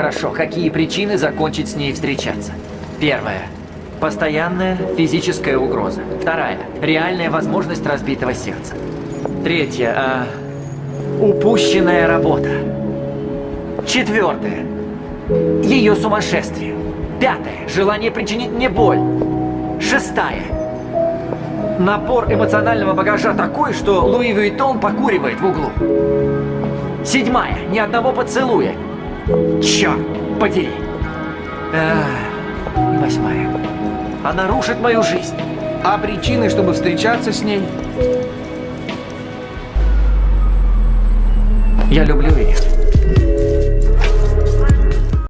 Хорошо, какие причины закончить с ней встречаться? Первое. Постоянная физическая угроза. Вторая. Реальная возможность разбитого сердца. Третье. А, упущенная работа. Четвертое. Ее сумасшествие. Пятое. Желание причинить мне боль. Шестая. Напор эмоционального багажа такой, что Луи Вуитон покуривает в углу. Седьмая. Ни одного поцелуя. Черт подери. И восьмая. Она рушит мою жизнь. А причины, чтобы встречаться с ней? Я люблю ее.